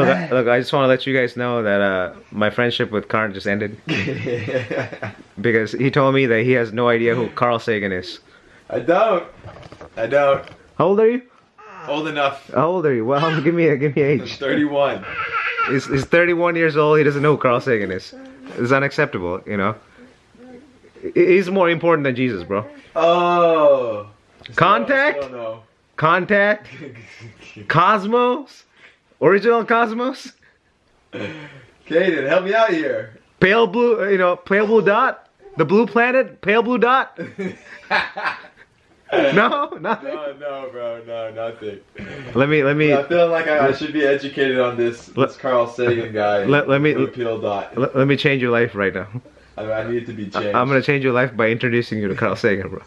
Look, I- look, I just want to let you guys know that uh, my friendship with Karn just ended because he told me that he has no idea who Carl Sagan is. I don't. I don't. How old are you? Old enough. How old are you? Well, give me a give me age. 31. He's, he's 31 years old. He doesn't know who Carl Sagan is. It's unacceptable, you know. He's more important than Jesus, bro. Oh. Contact? Still no. Contact, Cosmos, original Cosmos, Kaden, help me out here. pale blue, uh, you know, pale blue dot, the blue planet, pale blue dot. No, nothing. No, no, bro, no, nothing. Let me let me I feel like I, I should be educated on this, this Let- Carl Sagan guy. let- let me- Pill dot. let, let me change your life right now. I, I need to be changed. I'm gonna change your life by introducing you to Carl Sagan, bro.